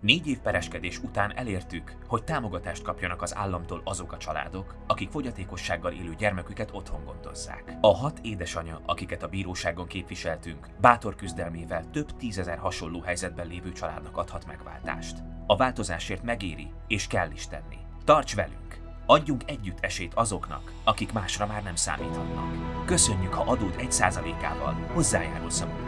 Négy év pereskedés után elértük, hogy támogatást kapjanak az államtól azok a családok, akik fogyatékossággal élő gyermeküket otthon gondozzák. A hat édesanya, akiket a bíróságon képviseltünk, bátor küzdelmével több tízezer hasonló helyzetben lévő családnak adhat megváltást. A változásért megéri, és kell is tenni. Tarts velünk! Adjunk együtt esélyt azoknak, akik másra már nem számíthatnak. Köszönjük, ha adód egy százalékával hozzájárulsz a.